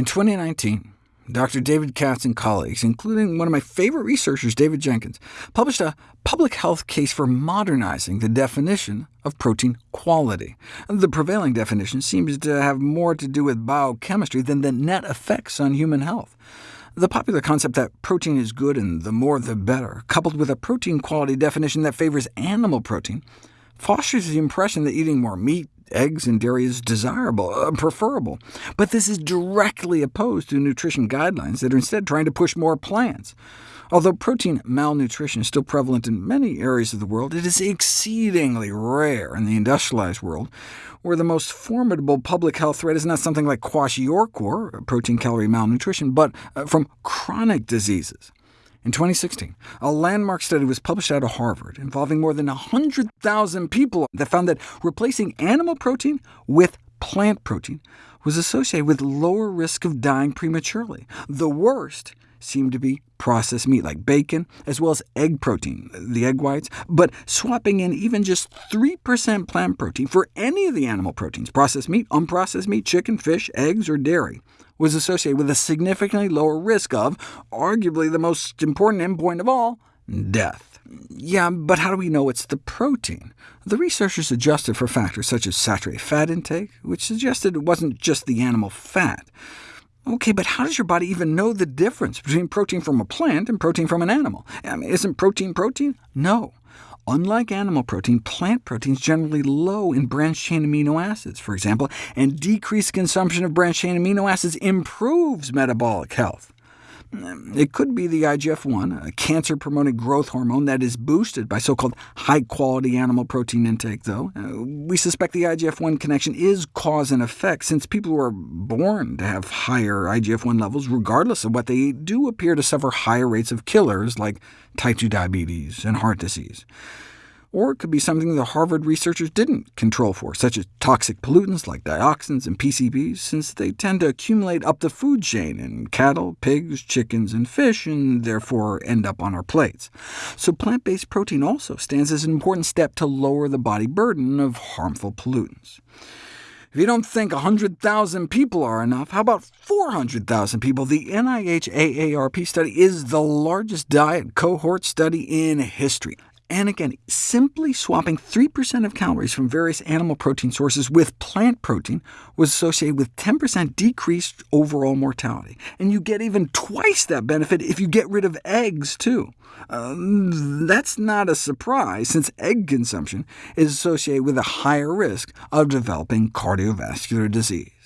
In 2019, Dr. David Katz and colleagues, including one of my favorite researchers, David Jenkins, published a public health case for modernizing the definition of protein quality. The prevailing definition seems to have more to do with biochemistry than the net effects on human health. The popular concept that protein is good and the more the better, coupled with a protein quality definition that favors animal protein, fosters the impression that eating more meat, eggs, and dairy is desirable, uh, preferable. But this is directly opposed to nutrition guidelines that are instead trying to push more plants. Although protein malnutrition is still prevalent in many areas of the world, it is exceedingly rare in the industrialized world, where the most formidable public health threat is not something like kwashiorkor, protein-calorie malnutrition, but uh, from chronic diseases. In 2016, a landmark study was published out of Harvard involving more than 100,000 people that found that replacing animal protein with plant protein was associated with lower risk of dying prematurely. The worst seemed to be processed meat like bacon, as well as egg protein, the egg whites, but swapping in even just 3% plant protein for any of the animal proteins, processed meat, unprocessed meat, chicken, fish, eggs, or dairy, was associated with a significantly lower risk of, arguably the most important endpoint of all, death. Yeah, but how do we know it's the protein? The researchers adjusted for factors such as saturated fat intake, which suggested it wasn't just the animal fat. OK, but how does your body even know the difference between protein from a plant and protein from an animal? I mean, isn't protein protein? No. Unlike animal protein, plant protein is generally low in branched-chain amino acids, for example, and decreased consumption of branched-chain amino acids improves metabolic health. It could be the IGF-1, a cancer-promoting growth hormone that is boosted by so-called high-quality animal protein intake, though. Uh, we suspect the IGF-1 connection is cause and effect, since people who are born to have higher IGF-1 levels, regardless of what they eat, do appear to suffer higher rates of killers like type 2 diabetes and heart disease. Or it could be something the Harvard researchers didn't control for, such as toxic pollutants like dioxins and PCBs, since they tend to accumulate up the food chain in cattle, pigs, chickens, and fish, and therefore end up on our plates. So plant-based protein also stands as an important step to lower the body burden of harmful pollutants. If you don't think 100,000 people are enough, how about 400,000 people? The NIH AARP study is the largest diet cohort study in history. And again, simply swapping 3% of calories from various animal protein sources with plant protein was associated with 10% decreased overall mortality. And you get even twice that benefit if you get rid of eggs, too. Uh, that's not a surprise, since egg consumption is associated with a higher risk of developing cardiovascular disease.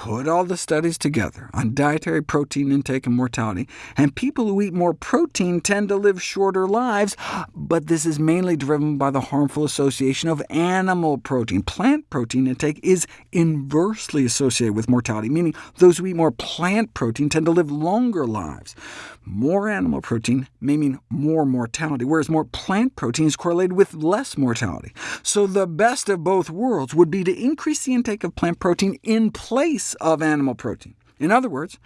Put all the studies together on dietary protein intake and mortality, and people who eat more protein tend to live shorter lives, but this is mainly driven by the harmful association of animal protein. Plant protein intake is inversely associated with mortality, meaning those who eat more plant protein tend to live longer lives. More animal protein may mean more mortality, whereas more plant protein is correlated with less mortality. So the best of both worlds would be to increase the intake of plant protein in place of animal protein. In other words,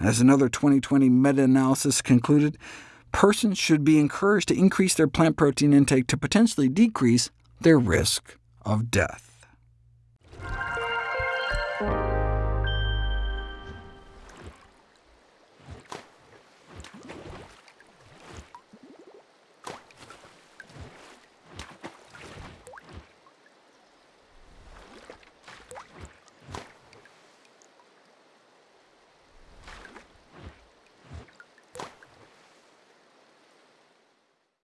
as another 2020 meta-analysis concluded, persons should be encouraged to increase their plant protein intake to potentially decrease their risk of death.